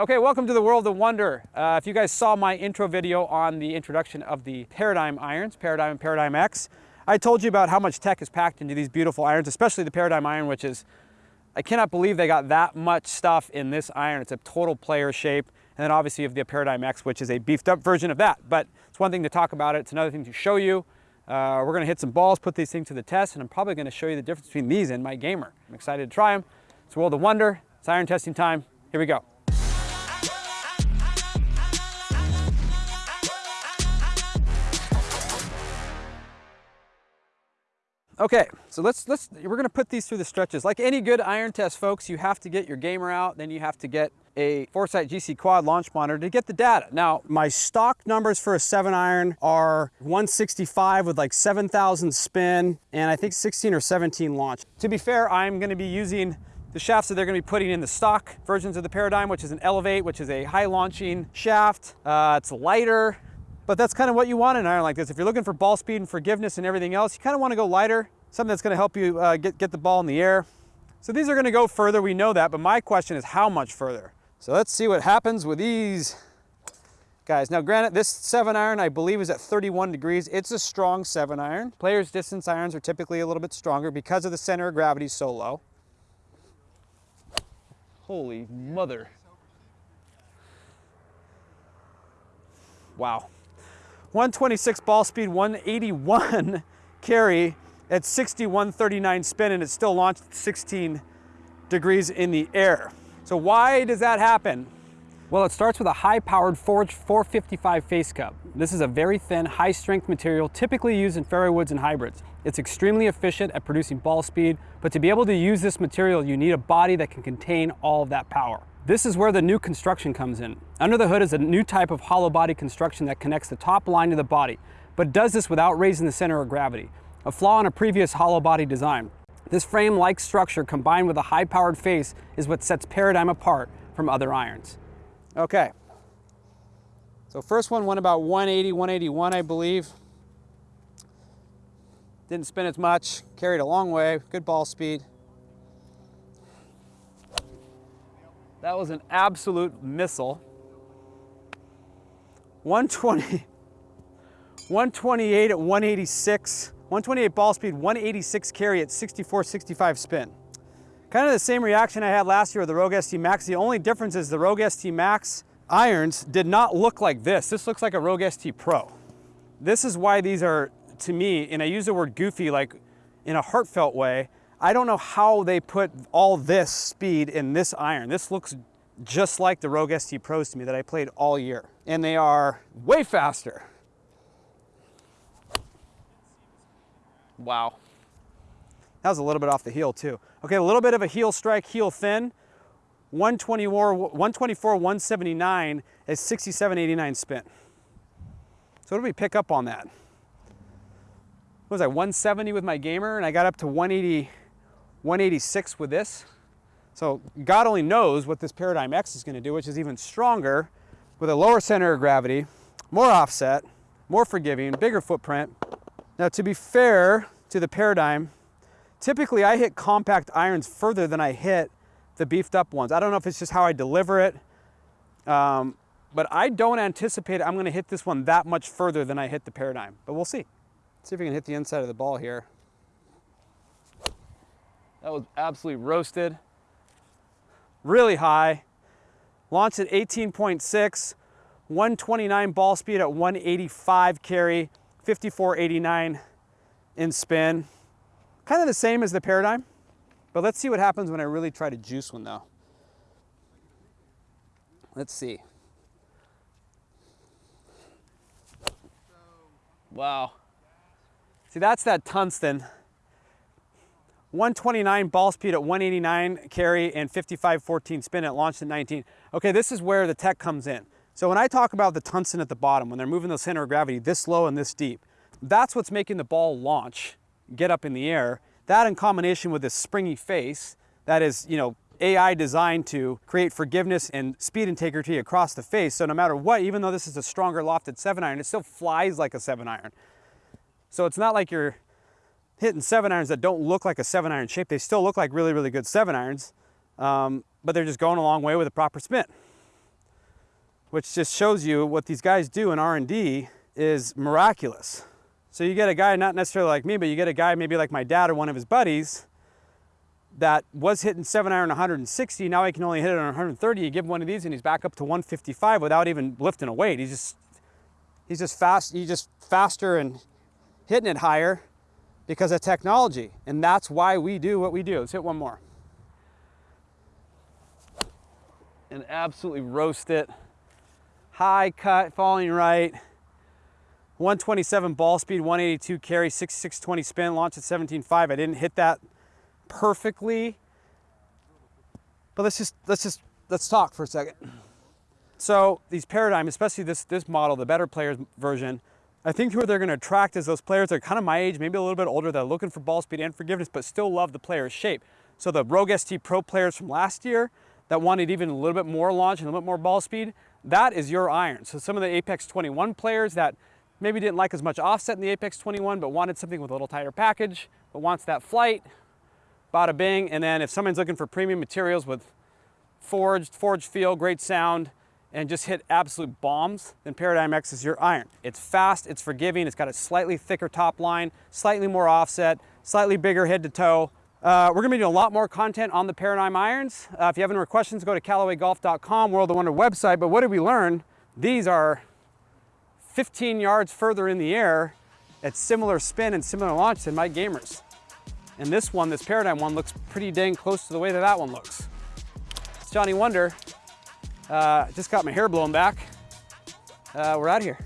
Okay, welcome to the world of Wunder. Uh, if you guys saw my intro video on the introduction of the Paradigm irons, Paradigm and Paradigm X, I told you about how much tech is packed into these beautiful irons, especially the Paradigm iron, which is, I cannot believe they got that much stuff in this iron. It's a total player shape. And then obviously you have the Paradigm X, which is a beefed up version of that. But it's one thing to talk about it. It's another thing to show you. Uh, we're gonna hit some balls, put these things to the test, and I'm probably gonna show you the difference between these and my gamer. I'm excited to try them. It's world of Wunder. It's iron testing time. Here we go. Okay, so let's, let's, we're gonna put these through the stretches. Like any good iron test, folks, you have to get your gamer out, then you have to get a Foresight GC Quad launch monitor to get the data. Now, my stock numbers for a seven iron are 165 with like 7,000 spin and I think 16 or 17 launch. To be fair, I'm gonna be using the shafts that they're gonna be putting in the stock versions of the Paradigm, which is an Elevate, which is a high launching shaft. Uh, it's lighter, but that's kind of what you want in an iron like this. If you're looking for ball speed and forgiveness and everything else, you kind of want to go lighter, something that's going to help you uh, get, get the ball in the air. So these are going to go further, we know that, but my question is how much further? So let's see what happens with these guys. Now granted, this seven iron I believe is at 31 degrees. It's a strong seven iron. Players distance irons are typically a little bit stronger because of the center of gravity so low. Holy mother. Wow. 126 ball speed, 181 carry at 6139 spin and it still launched 16 degrees in the air. So why does that happen? Well, it starts with a high-powered Forge 455 face cup. This is a very thin, high-strength material typically used in fairway woods and hybrids. It's extremely efficient at producing ball speed, but to be able to use this material, you need a body that can contain all of that power. This is where the new construction comes in. Under the hood is a new type of hollow body construction that connects the top line to the body, but does this without raising the center of gravity, a flaw in a previous hollow body design. This frame-like structure combined with a high-powered face is what sets Paradigm apart from other irons. Okay, so first one went about 180, 181, I believe. Didn't spin as much, carried a long way, good ball speed. That was an absolute missile. 120, 128 at 186, 128 ball speed, 186 carry at 64, 65 spin. Kind of the same reaction I had last year with the Rogue ST Max. The only difference is the Rogue ST Max irons did not look like this. This looks like a Rogue ST Pro. This is why these are, to me, and I use the word goofy like in a heartfelt way, I don't know how they put all this speed in this iron. This looks just like the Rogue ST Pros to me that I played all year. And they are way faster. Wow. That was a little bit off the heel too. Okay, a little bit of a heel strike, heel thin. 124, 124 179 is 67.89 spin. So what do we pick up on that? What was I, 170 with my gamer and I got up to 180, 186 with this. So God only knows what this Paradigm X is gonna do, which is even stronger with a lower center of gravity, more offset, more forgiving, bigger footprint. Now to be fair to the Paradigm, typically I hit compact irons further than I hit the beefed up ones. I don't know if it's just how I deliver it, um, but I don't anticipate I'm gonna hit this one that much further than I hit the Paradigm, but we'll see. Let's see if we can hit the inside of the ball here. That was absolutely roasted. Really high. Launched at 18.6, 129 ball speed at 185 carry, 54.89 in spin. Kind of the same as the Paradigm, but let's see what happens when I really try to juice one though. Let's see. Wow. See, that's that tungsten. 129 ball speed at 189 carry and 55-14 spin at launched at 19. Okay, this is where the tech comes in. So when I talk about the tungsten at the bottom, when they're moving the center of gravity this low and this deep, that's what's making the ball launch, get up in the air. That in combination with this springy face, that is, you know, AI designed to create forgiveness and speed integrity across the face. So no matter what, even though this is a stronger lofted seven iron, it still flies like a seven iron. So it's not like you're hitting seven irons that don't look like a seven iron shape. They still look like really, really good seven irons, um, but they're just going a long way with a proper spin. which just shows you what these guys do in R&D is miraculous. So you get a guy, not necessarily like me, but you get a guy maybe like my dad or one of his buddies that was hitting seven iron 160. Now he can only hit it on 130. You give him one of these and he's back up to 155 without even lifting a weight. He's just, he's just fast, he's just faster and hitting it higher because of technology. And that's why we do what we do. Let's hit one more. And absolutely roast it. High cut, falling right. 127 ball speed, 182 carry, 6620 spin, launch at 17.5. I didn't hit that perfectly. But let's just let's just let's talk for a second. So these paradigm, especially this this model, the better players version, I think who they're going to attract is those players that are kind of my age, maybe a little bit older, that are looking for ball speed and forgiveness, but still love the player's shape. So the Rogue ST Pro players from last year that wanted even a little bit more launch and a little bit more ball speed, that is your iron. So some of the Apex 21 players that maybe didn't like as much offset in the Apex 21, but wanted something with a little tighter package, but wants that flight, bada bing. And then if someone's looking for premium materials with forged, forged feel, great sound, and just hit absolute bombs, then Paradigm X is your iron. It's fast, it's forgiving, it's got a slightly thicker top line, slightly more offset, slightly bigger head to toe. Uh, we're gonna be doing a lot more content on the Paradigm irons. Uh, if you have any more questions, go to CallawayGolf.com, World of Wunder website. But what did we learn? These are 15 yards further in the air at similar spin and similar launch than my gamers. And this one, this Paradigm one, looks pretty dang close to the way that that one looks. It's Johnny Wunder. Uh, just got my hair blown back. Uh, we're out of here.